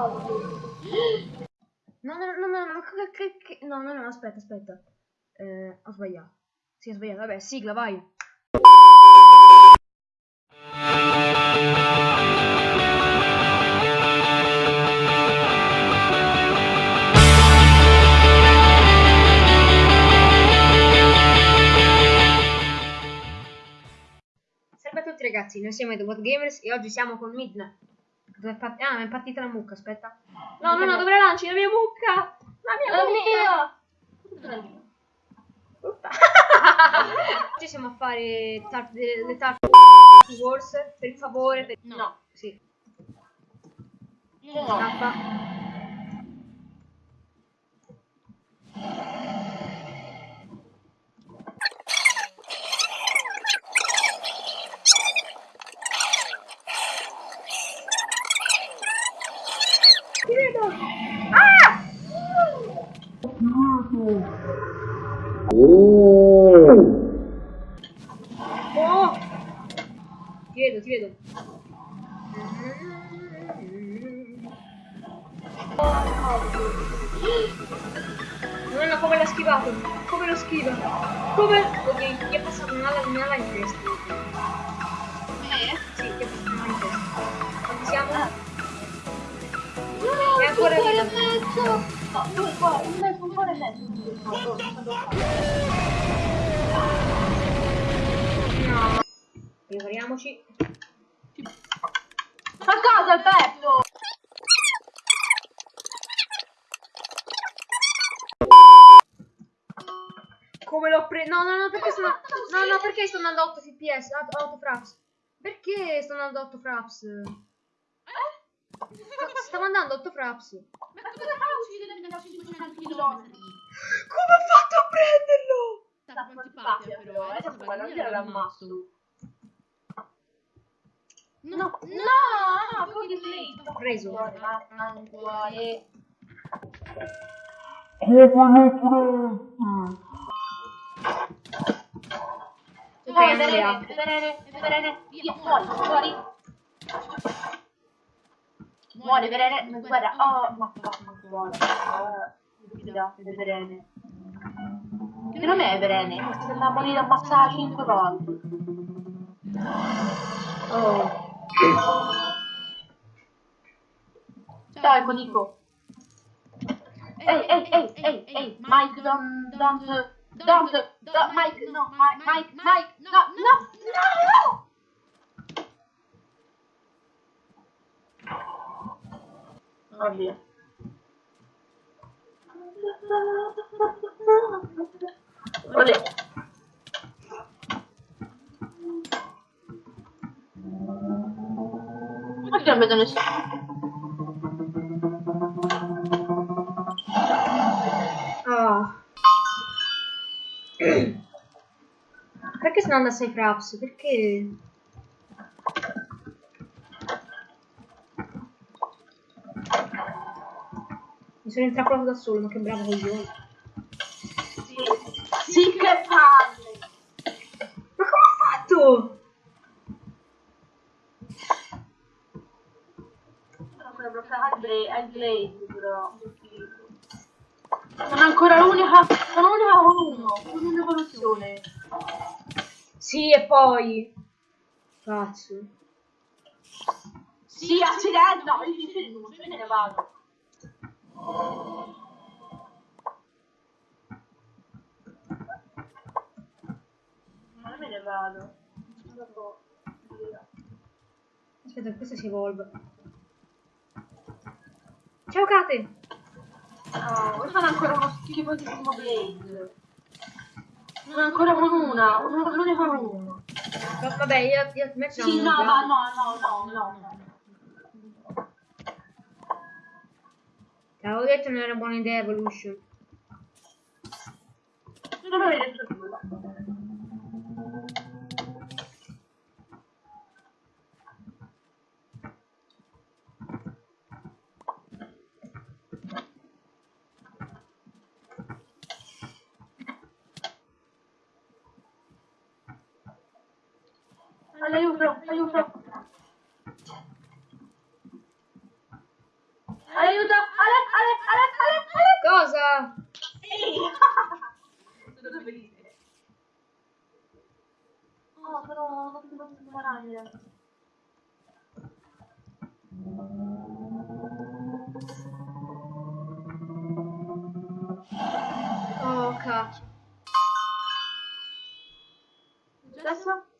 No, no, no, no, no, che- che- no, no, no, aspetta, aspetta. Eh, ho sbagliato. Sì, ho sbagliato. Vabbè, sigla, vai. Salve a tutti ragazzi, noi siamo i The What Gamers e oggi siamo con Midnight. Dove è part- ah, è partita la mucca, aspetta. No, no, no, dove la lanci? La mia mucca! La mia mucca! Oggi siamo a fare tar- le, Tarp Wars, per favore. Per... No. Sì. Io no. Scappa. Ti vedo! Ah! No, come l'ha schivato? Come lo schiva? Come? Ok, gli è passato un'ala, un'ala in testa. Me? Sì, gli è passato un'ala in testa. Siamo? No, mezzo. No, due cuori, un mezzo, un cuore e mezzo. No. Prepariamoci. A casa Alberto! Come l'ho preso? No, no, no, perché andando... No, no, perché sto andando a 8 fps? a 8 fraps? Perché sto andando a 8 fraps? Stavo andando a 8 fraps. Ma cosa faccio da 500 km? Come ho fatto a prenderlo? Sta antipatia però, eh, adesso guarda, io l'ammasso. No, no, no, lei. Ho preso. Ma un cuore. Ok, Vai, andiamo. Verene, Verene, Verene, via, Muore, Verene, guarda, oh, ma va, ma muore. Stupida, Verene. Che nome è Verene? Mi sembra morire ammazzata 5 volte. Oh. Ciao, ecco Nico. Ehi, ehi, ehi, ehi, ehi, Mike, don't, don't, don't, don't, Mike, no, Mike, Mike, Mike, no, no, no! Oddio. Olè. Perché non vedo nessuno? Ah. Perché sono andato a 6 fraps? Perché? Mi sono intrappolato da solo, ma che bravo coglione. Sì, sì che palle! Ma come ho fatto? Ancora bloccata al Bla- al Blaze, però. Sono ancora l'unica, sono l'unica con uno, con un'evoluzione. Sì, e poi... Cazzo. Sì, accidenti, no, sono, io me ne vado. Ma me ne vado. Dopo- Aspetta, questo si evolve. Ciao Kate! No, io sono ancora uno schifosissimo Blaze. Sono ancora con una, uno- l'unica con uno. Va- Vabbè, io, io metto Sì, no, ma no, no, no, no, no. L'avevo detto non era buona idea Evolution. Non avevo detto nulla. Aiuto, aiuto. Aiuto! Cosa? Sono felice. Oh, sono sono sono maraglia. Oh, cacchio.